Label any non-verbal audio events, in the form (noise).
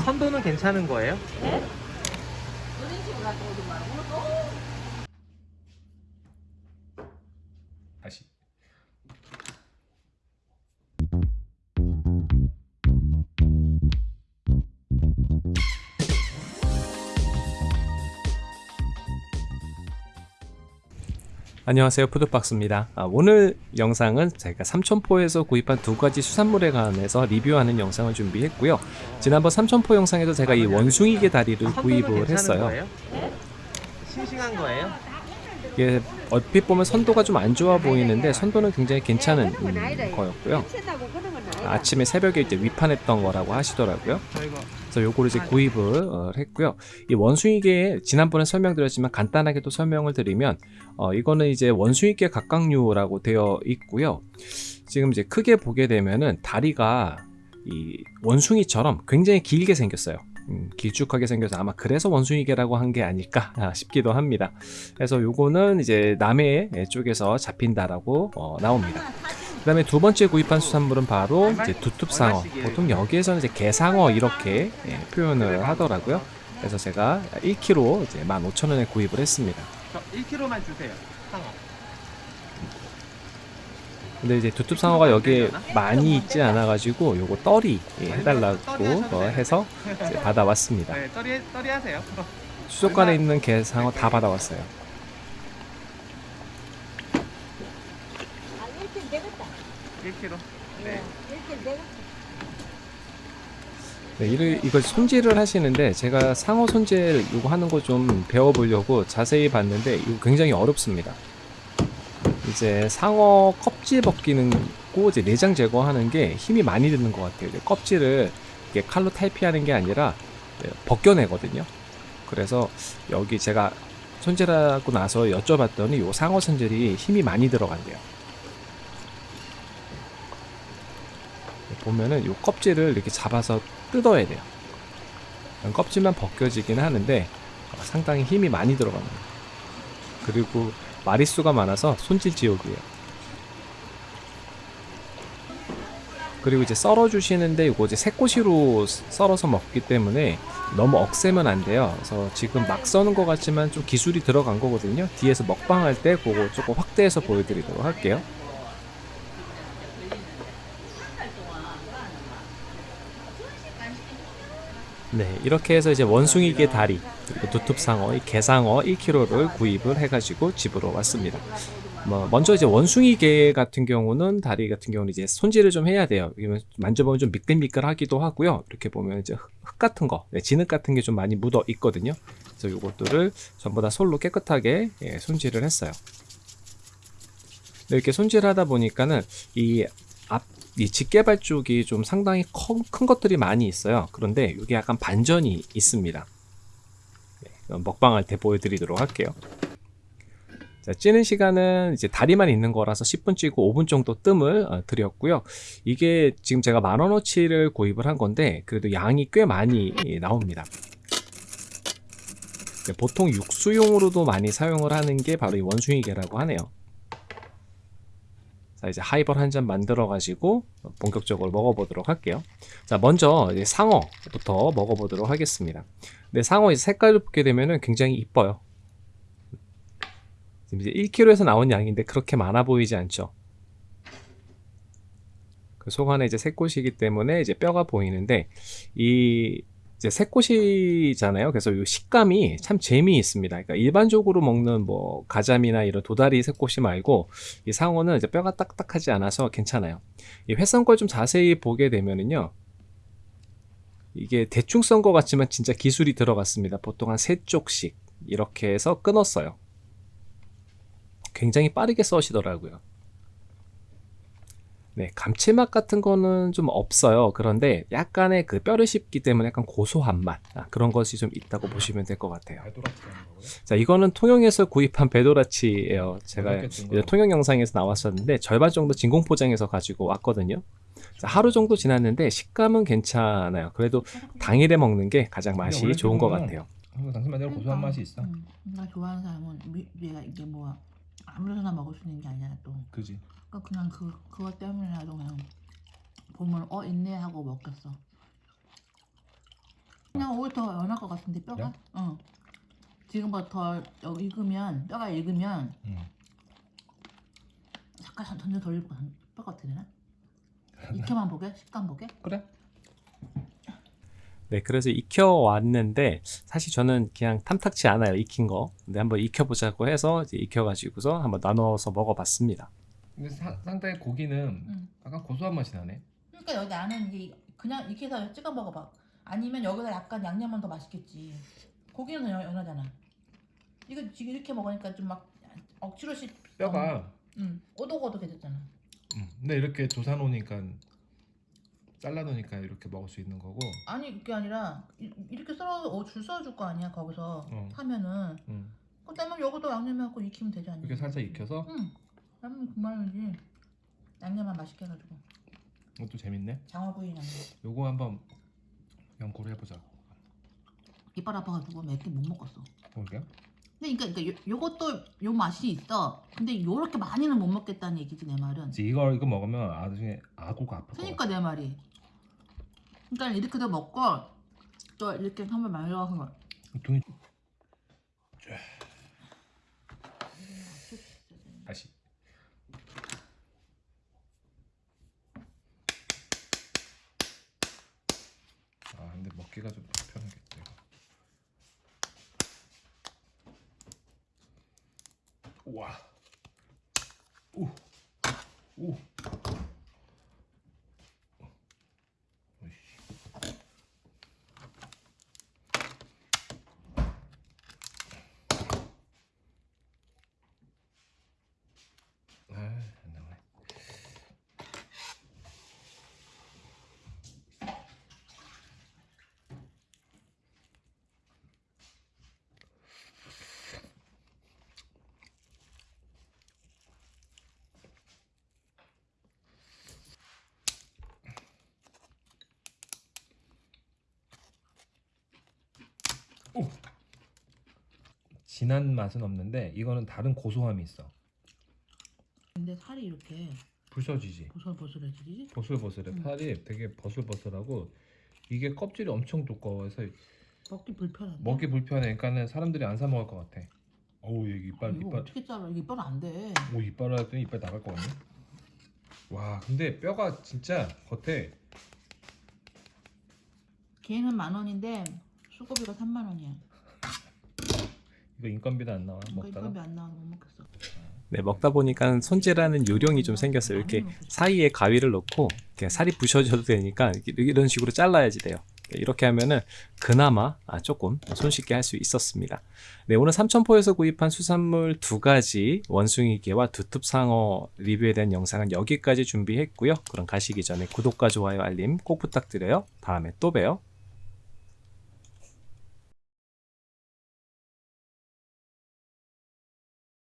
선도는 괜찮은 거예요? 다 안녕하세요. 푸드박스입니다. 아, 오늘 영상은 제가 삼천포에서 구입한 두 가지 수산물에 관해서 리뷰하는 영상을 준비했고요. 지난번 삼천포 영상에서 제가 이 원숭이개 다리를 아, 구입을 했어요. 거예요? 싱싱한 거예요? 이게 얼핏 보면 선도가 좀 안 좋아 보이는데 선도는 굉장히 괜찮은 음, 거였고요. 아침에 새벽에 이제 위판했던 거라고 하시더라고요 그래서 요거를 이제 구입을 어, 했고요. 이 원숭이계 지난번에 설명드렸지만 간단하게 또 설명을 드리면 어, 이거는 이제 원숭이계 각각류라고 되어 있고요. 지금 이제 크게 보게 되면은 다리가 이 원숭이처럼 굉장히 길게 생겼어요. 음, 길쭉하게 생겨서 아마 그래서 원숭이계라고 한 게 아닐까 아, 싶기도 합니다. 그래서 요거는 이제 남해 쪽에서 잡힌다라고 어, 나옵니다. 그 다음에 두 번째 구입한 수산물은 바로 이제 두툼상어. 보통 여기에서는 이제 게상어 이렇게 예, 표현을 하더라고요. 그래서 제가 1kg 이제 15,000원에 구입을 했습니다. 저 1kg만 주세요. 상어. 근데 이제 두툼상어가 여기에 많이 있지 않아 가지고 요거 떨이 예, 해달라고 어, 해서 받아왔습니다. 네, 떨이 떨이 하세요. 수족관에 있는 게상어 다 받아왔어요 1kg. 네. 네, 이를, 이걸 손질을 하시는데 제가 상어 손질 이거 하는 거 좀 배워보려고 자세히 봤는데 이거 굉장히 어렵습니다. 이제 상어 껍질 벗기는 거 이제 내장 제거하는 게 힘이 많이 드는 것 같아요. 껍질을 칼로 탈피하는 게 아니라 네, 벗겨내거든요. 그래서 여기 제가 손질하고 나서 여쭤봤더니 이 상어 손질이 힘이 많이 들어간대요. 보면은 이 껍질을 이렇게 잡아서 뜯어야 돼요. 껍질만 벗겨지긴 하는데 어, 상당히 힘이 많이 들어갑니다. 그리고 마리수가 많아서 손질 지옥이에요. 그리고 이제 썰어 주시는데 이거 이제 새꼬시로 썰어서 먹기 때문에 너무 억세면 안 돼요. 그래서 지금 막 써는 것 같지만 좀 기술이 들어간 거거든요. 뒤에서 먹방할 때 그거 조금 확대해서 보여드리도록 할게요. 네, 이렇게 해서 이제 원숭이개 다리, 그리고 두툼상어, 이 게상어 1kg를 구입을 해가지고 집으로 왔습니다. 뭐 먼저 이제 원숭이개 같은 경우는 다리 같은 경우는 이제 손질을 좀 해야 돼요. 만져보면 좀 미끌미끌하기도 하고요. 이렇게 보면 이제 흙- 흙 같은 거, 네, 진흙 같은 게 좀 많이 묻어 있거든요. 그래서 이것들을 전부 다 솔로 깨끗하게 예, 손질을 했어요. 네, 이렇게 손질하다 보니까는 이 앞, 이 직개발 쪽이 좀 상당히 커- 큰 것들이 많이 있어요. 그런데 이게 약간 반전이 있습니다. 네, 먹방할 때 보여드리도록 할게요. 자, 찌는 시간은 이제 다리만 있는 거라서 10분 찌고 5분 정도 뜸을 어, 들였고요. 이게 지금 제가 만원어치를 구입을 한 건데 그래도 양이 꽤 많이 나옵니다. 네, 보통 육수용으로도 많이 사용을 하는 게 바로 이 원숭이개라고 하네요. 자 이제 하이볼 한 잔 만들어 가지고 본격적으로 먹어보도록 할게요. 자 먼저 이제 상어부터 먹어보도록 하겠습니다. 근데 상어 이제 색깔을 보게 되면은 굉장히 이뻐요. 지금 이제 1kg에서 나온 양인데 그렇게 많아 보이지 않죠? 그 속 안에 이제 새꽃이기 때문에 이제 뼈가 보이는데 이 이제 새꽃이잖아요. 그래서 이 식감이 참 재미있습니다. 그러니까 일반적으로 먹는 뭐 가자미나 이런 도다리 새꽃이 말고 이 상어는 이제 뼈가 딱딱하지 않아서 괜찮아요. 이 회선 걸좀 자세히 보게 되면은요. 이게 대충 썬 것 같지만 진짜 기술이 들어갔습니다. 보통 한 세 쪽씩 이렇게 해서 끊었어요. 굉장히 빠르게 써시더라고요. 네, 감칠맛 같은 거는 좀 없어요. 그런데 약간의 그 뼈를 씹기 때문에 약간 고소한 맛 아, 그런 것이 좀 있다고 보시면 될 것 같아요. 자, 이거는 통영에서 구입한 배도라치예요. 제가? 통영 영상에서 나왔었는데 절반 정도 진공 포장해서 가지고 왔거든요. 자, 하루 정도 지났는데 식감은 괜찮아요. 그래도 당일에 먹는 게 가장 맛이 좋은 것 같아요. 당신 말대로 고소한 맛이 있어. 음, 나 좋아하는 사람은 미, 얘가 이게 뭐 아무데나 먹을 수 있는 게 아니라 또 그지. 그냥 그 그것 때문에라도 그냥 보면 어 있네 하고 먹겠어. 그냥 오히려 더 연할 것 같은데 뼈가? 응. 지금보다 더 여- 익으면 뼈가 익으면 음. 잠깐 전혀 덜 익을 것 같아 되나? (laughs) 익혀만 보게? 식감 보게? 그래? 네, 그래서 익혀왔는데 사실 저는 그냥 탐탁치 않아요, 익힌 거. 근데 한번 익혀보자고 해서 이제 익혀가지고서 한번 나눠서 먹어봤습니다. 근데 사- 상당히 고기는 응. 약간 고소한 맛이 나네. 그러니까 여기 이게 그냥 익혀서 찍어 먹어봐. 아니면 여기다 약간 양념만 더 맛있겠지. 고기는 더 연- 연하잖아. 이거 지금 이렇게 먹으니까 좀 막 억지로 씹. 뼈가 응. 오독오독해졌잖아. 음. 근데 이렇게 조사 놓으니까 잘라 놓으니까 이렇게 먹을 수 있는 거고. 아니 그게 아니라 이, 이렇게 썰어 어, 줄 썰어줄 거 아니야 거기서 어. 하면은 음. 그다음에 여기도 양념해갖고 익히면 되지 않냐? 이렇게 살짝 익혀서 응. 그러면 그만이지. 양념만 맛있게 해가지고 이것도 재밌네. 장어구이 양념. 요거 한번 연구를 해보자. 이빨 아파가지고 몇개못 먹었어. 볼게요. 근데 그러니까, 그러니까 요, 요것도 요 맛이 있어. 근데 요렇게 많이는 못 먹겠다는 얘기지 내 말은. 이제 이거 이거 먹으면 나중에 아구가 아플. 그러니까 내 말이. 그러니까 이렇게도 먹고 또 이렇게 한번 말려서 돈이 다시. 먹기가 좀 불편하겠다. 우와. 오. 오. 진한 맛은 없는데 이거는 다른 고소함이 있어. 근데 살이 이렇게 부서지지. 보슬보슬해지지? 보슬보슬해. 음. 살이 되게 버슬버슬하고 이게 껍질이 엄청 두꺼워서 먹기 불편한데? 먹기 불편해. 그러니까는 사람들이 안 사 먹을 것 같아. 어우 여기 이빨 이거 이빨 어떻게 잘라? 이거 이빨 안 돼. 오 이빨 할때 이빨 나갈 것 같네. 와 근데 뼈가 진짜 겉에 걔는 만 원인데 수고비가 3만 원이야. 이거 인건비도 안 나와 그러니까 먹다가 인건비 안 나와서 못 먹겠어. 네, 먹다 보니까 손질하는 요령이 좀 생겼어요. 이렇게 사이에 가위를 넣고 이렇게 살이 부셔져도 되니까 이런 식으로 잘라야지 돼요. 이렇게 하면은 그나마 아, 조금 손쉽게 할 수 있었습니다. 네, 오늘 삼천포에서 구입한 수산물 두 가지 원숭이게와 두릅상어 리뷰에 대한 영상은 여기까지 준비했고요. 그럼 가시기 전에 구독과 좋아요, 알림 꼭 부탁드려요. 다음에 또 봬요.